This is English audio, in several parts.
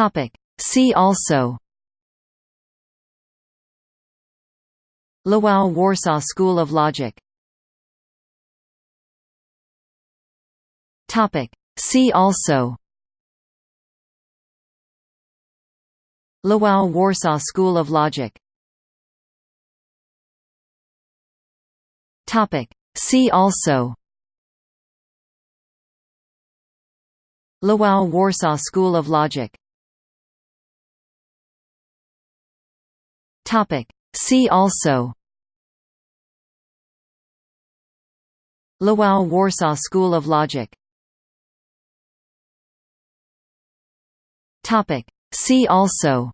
Topic. See also Lwów Warsaw School of Logic Topic. See also Lwów Warsaw School of Logic Topic. See also Lwów Warsaw School of Logic Topic. See also Lwów Warsaw School of Logic Topic. See also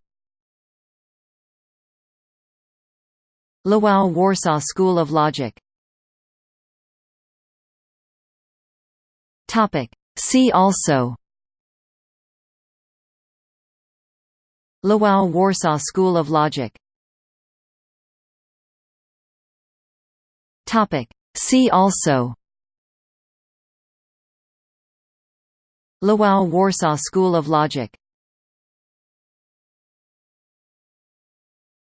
Lwów Warsaw School of Logic Topic. See also Lwów Warsaw School of Logic Topic. See also Lwów Warsaw School of Logic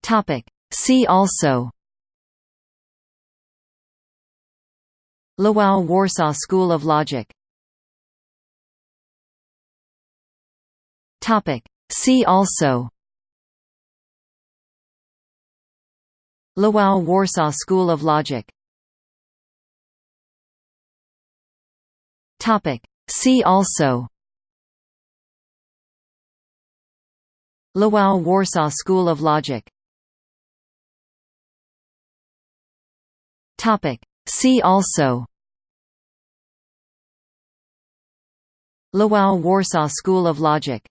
Topic. See also Lwów Warsaw School of Logic Topic. See also Lwów Warsaw School of Logic Topic. See also Lwów Warsaw School of Logic Topic. See also Lwów Warsaw School of Logic